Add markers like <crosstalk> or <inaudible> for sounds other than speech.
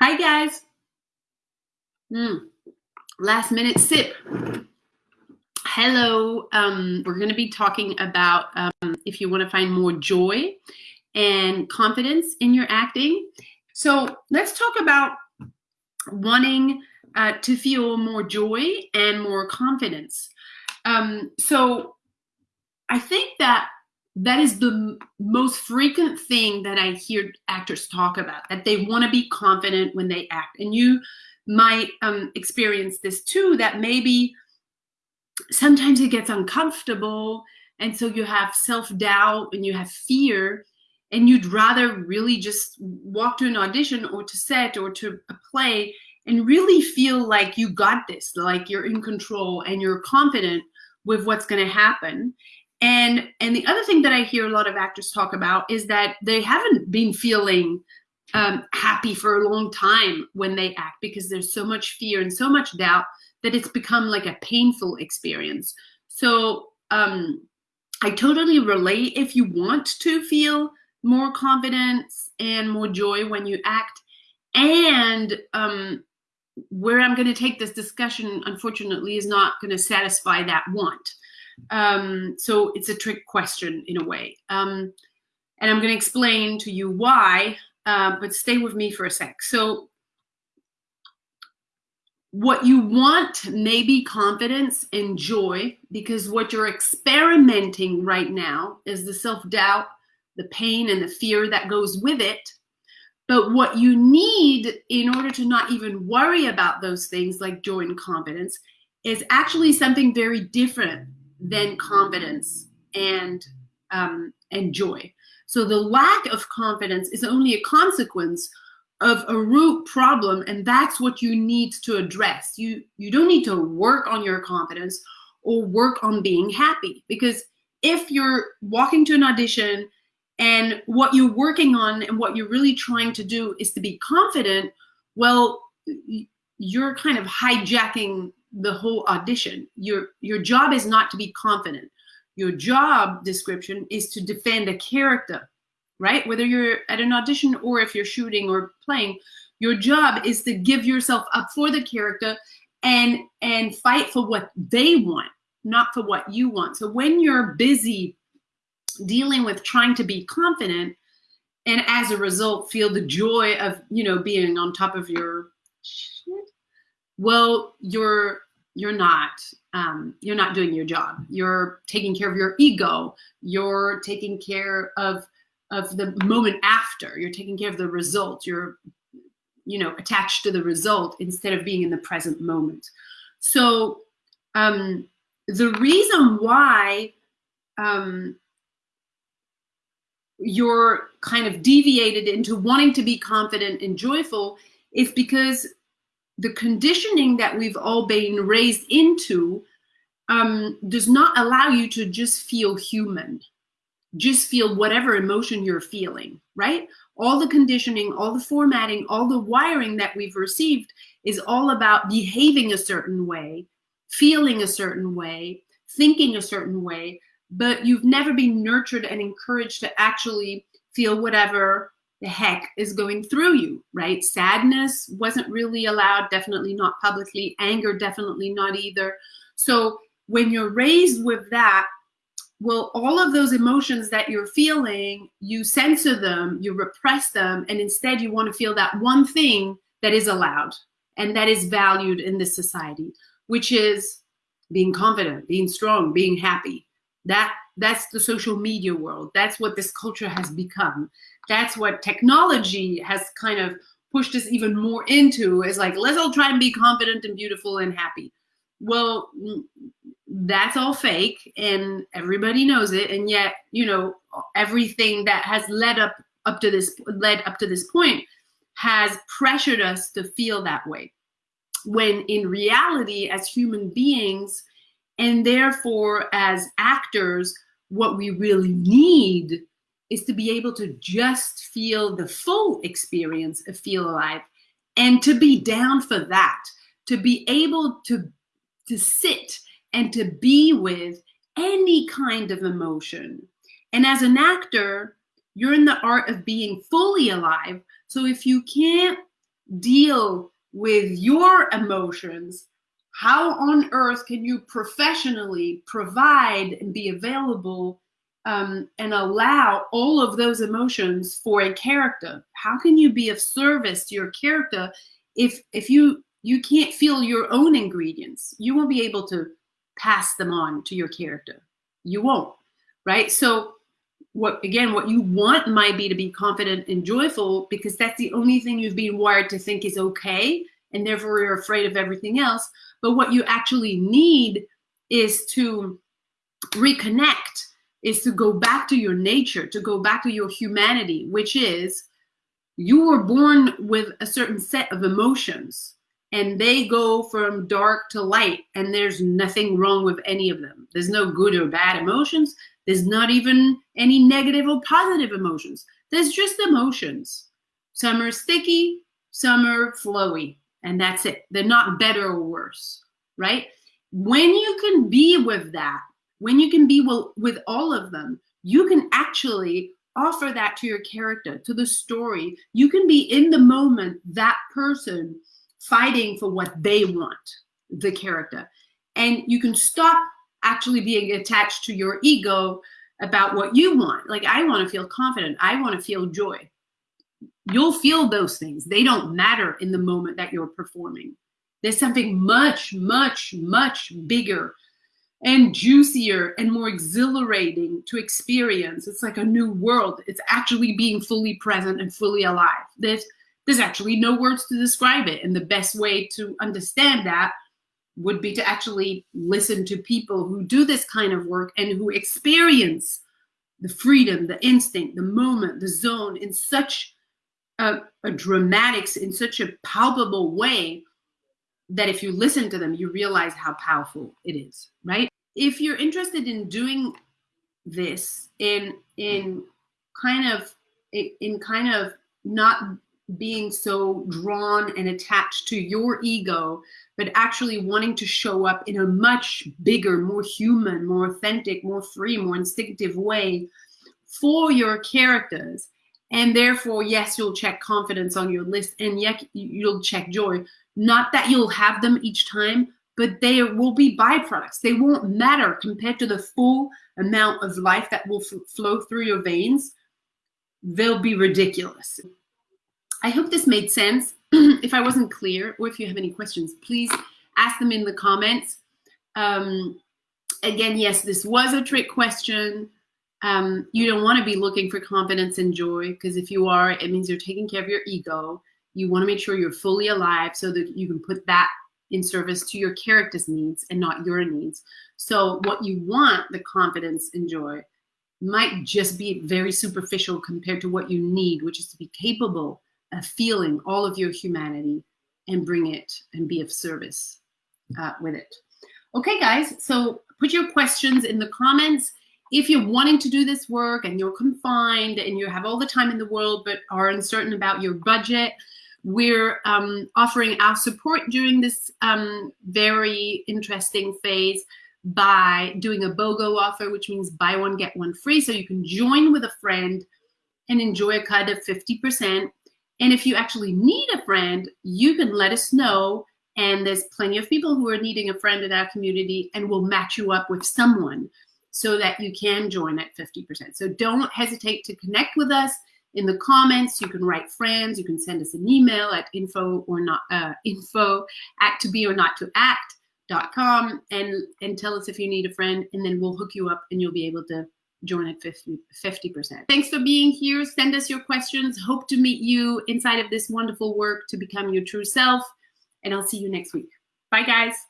Hi, guys. Mm, last minute sip. Hello. Um, we're going to be talking about um, if you want to find more joy and confidence in your acting. So let's talk about wanting uh, to feel more joy and more confidence. Um, so I think that that is the most frequent thing that I hear actors talk about, that they want to be confident when they act. And you might um, experience this too, that maybe sometimes it gets uncomfortable. And so you have self doubt and you have fear, and you'd rather really just walk to an audition or to set or to a play and really feel like you got this, like you're in control and you're confident with what's going to happen. And and the other thing that I hear a lot of actors talk about is that they haven't been feeling um, happy for a long time when they act because there's so much fear and so much doubt that it's become like a painful experience. So um, I totally relate if you want to feel more confidence and more joy when you act. And um, where I'm going to take this discussion, unfortunately, is not going to satisfy that want. Um, so it's a trick question in a way. Um, and I'm going to explain to you why, uh, but stay with me for a sec. So what you want may be confidence and joy because what you're experimenting right now is the self-doubt, the pain and the fear that goes with it. But what you need in order to not even worry about those things like joy and confidence is actually something very different than confidence and um, and joy. So the lack of confidence is only a consequence of a root problem, and that's what you need to address. You you don't need to work on your confidence or work on being happy because if you're walking to an audition and what you're working on and what you're really trying to do is to be confident, well, you're kind of hijacking the whole audition. Your your job is not to be confident. Your job description is to defend a character, right? Whether you're at an audition or if you're shooting or playing, your job is to give yourself up for the character and and fight for what they want, not for what you want. So when you're busy dealing with trying to be confident and as a result feel the joy of, you know, being on top of your well, you're you're not um, you're not doing your job. You're taking care of your ego. You're taking care of of the moment after. You're taking care of the result. You're you know attached to the result instead of being in the present moment. So um, the reason why um, you're kind of deviated into wanting to be confident and joyful is because the conditioning that we've all been raised into um, does not allow you to just feel human, just feel whatever emotion you're feeling, right? All the conditioning, all the formatting, all the wiring that we've received is all about behaving a certain way, feeling a certain way, thinking a certain way, but you've never been nurtured and encouraged to actually feel whatever the heck is going through you, right? Sadness wasn't really allowed, definitely not publicly. Anger, definitely not either. So when you're raised with that, well, all of those emotions that you're feeling, you censor them, you repress them, and instead you want to feel that one thing that is allowed and that is valued in this society, which is being confident, being strong, being happy. That that's the social media world. That's what this culture has become that's what technology has kind of pushed us even more into is like, let's all try and be confident and beautiful and happy. Well, that's all fake and everybody knows it. And yet, you know, everything that has led up up to this led up to this point has pressured us to feel that way. When in reality, as human beings, and therefore as actors, what we really need is to be able to just feel the full experience of feel alive and to be down for that to be able to to sit and to be with any kind of emotion. And as an actor you're in the art of being fully alive. So if you can't deal with your emotions, how on earth can you professionally provide and be available um, and allow all of those emotions for a character? How can you be of service to your character if if you you can't feel your own ingredients? You won't be able to pass them on to your character. You won't, right? So what again what you want might be to be confident and joyful because that's the only thing you've been wired to think is okay and therefore you're afraid of everything else but what you actually need is to reconnect is to go back to your nature to go back to your humanity which is you were born with a certain set of emotions and they go from dark to light and there's nothing wrong with any of them there's no good or bad emotions there's not even any negative or positive emotions. There's just emotions. Some are sticky, some are flowy, and that's it. They're not better or worse, right? When you can be with that, when you can be with all of them, you can actually offer that to your character, to the story. You can be in the moment, that person fighting for what they want, the character. And you can stop actually being attached to your ego about what you want. Like, I want to feel confident. I want to feel joy. You'll feel those things. They don't matter in the moment that you're performing. There's something much, much, much bigger and juicier and more exhilarating to experience. It's like a new world. It's actually being fully present and fully alive. There's, there's actually no words to describe it. And the best way to understand that would be to actually listen to people who do this kind of work and who experience the freedom, the instinct, the moment, the zone in such a, a dramatics, in such a palpable way that if you listen to them, you realize how powerful it is, right? If you're interested in doing this in in kind of in kind of not being so drawn and attached to your ego, but actually wanting to show up in a much bigger, more human, more authentic, more free, more instinctive way for your characters. And therefore, yes, you'll check confidence on your list and yet you'll check joy. Not that you'll have them each time, but they will be byproducts. They won't matter compared to the full amount of life that will flow through your veins. They'll be ridiculous. I hope this made sense. <clears throat> if I wasn't clear or if you have any questions, please ask them in the comments. Um, again, yes, this was a trick question. Um, you don't want to be looking for confidence and joy because if you are, it means you're taking care of your ego. You want to make sure you're fully alive so that you can put that in service to your character's needs and not your needs. So what you want, the confidence and joy, might just be very superficial compared to what you need, which is to be capable of feeling all of your humanity and bring it and be of service uh, with it. Okay, guys, so put your questions in the comments. If you're wanting to do this work and you're confined and you have all the time in the world but are uncertain about your budget, we're um, offering our support during this um, very interesting phase by doing a BOGO offer, which means buy one, get one free. So you can join with a friend and enjoy a cut of 50% and if you actually need a friend, you can let us know. And there's plenty of people who are needing a friend in our community and we'll match you up with someone so that you can join at 50%. So don't hesitate to connect with us in the comments. You can write friends. You can send us an email at info or not uh, info at to be or not to act dot com and and tell us if you need a friend and then we'll hook you up and you'll be able to join at 50, 50%. Thanks for being here. Send us your questions. Hope to meet you inside of this wonderful work to become your true self. And I'll see you next week. Bye, guys.